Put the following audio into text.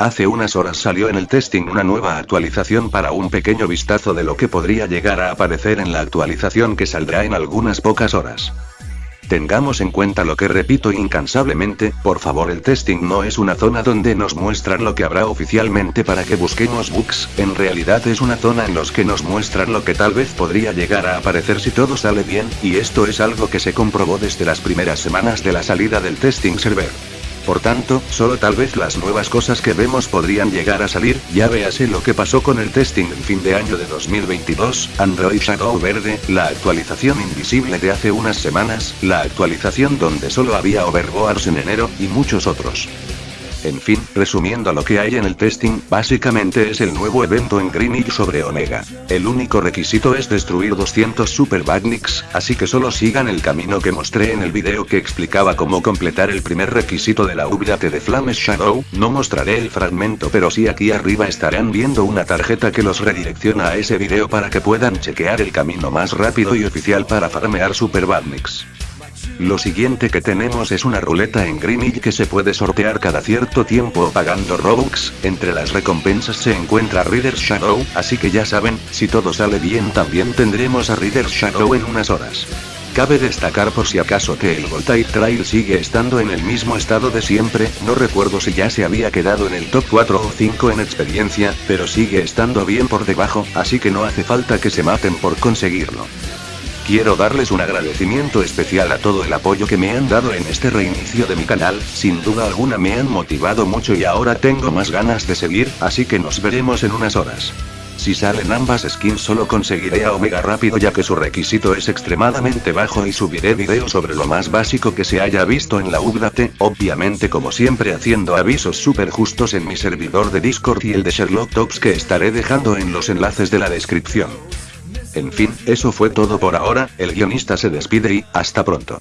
Hace unas horas salió en el testing una nueva actualización para un pequeño vistazo de lo que podría llegar a aparecer en la actualización que saldrá en algunas pocas horas. Tengamos en cuenta lo que repito incansablemente, por favor el testing no es una zona donde nos muestran lo que habrá oficialmente para que busquemos bugs, en realidad es una zona en los que nos muestran lo que tal vez podría llegar a aparecer si todo sale bien, y esto es algo que se comprobó desde las primeras semanas de la salida del testing server. Por tanto, solo tal vez las nuevas cosas que vemos podrían llegar a salir, ya véase lo que pasó con el testing en fin de año de 2022, Android Shadow Verde, la actualización invisible de hace unas semanas, la actualización donde solo había overboards en enero, y muchos otros. En fin, resumiendo lo que hay en el testing, básicamente es el nuevo evento en Greenwich sobre Omega. El único requisito es destruir 200 Super Badniks, así que solo sigan el camino que mostré en el video que explicaba cómo completar el primer requisito de la update de Flames Shadow, no mostraré el fragmento pero sí aquí arriba estarán viendo una tarjeta que los redirecciona a ese video para que puedan chequear el camino más rápido y oficial para farmear Super Badniks. Lo siguiente que tenemos es una ruleta en Greenwich que se puede sortear cada cierto tiempo pagando Robux, entre las recompensas se encuentra Reader's Shadow, así que ya saben, si todo sale bien también tendremos a Reader's Shadow en unas horas. Cabe destacar por si acaso que el Voltaire Trail sigue estando en el mismo estado de siempre, no recuerdo si ya se había quedado en el top 4 o 5 en experiencia, pero sigue estando bien por debajo, así que no hace falta que se maten por conseguirlo. Quiero darles un agradecimiento especial a todo el apoyo que me han dado en este reinicio de mi canal, sin duda alguna me han motivado mucho y ahora tengo más ganas de seguir, así que nos veremos en unas horas. Si salen ambas skins solo conseguiré a Omega rápido ya que su requisito es extremadamente bajo y subiré videos sobre lo más básico que se haya visto en la update, obviamente como siempre haciendo avisos super justos en mi servidor de Discord y el de Sherlock Talks que estaré dejando en los enlaces de la descripción. En fin, eso fue todo por ahora, el guionista se despide y, hasta pronto.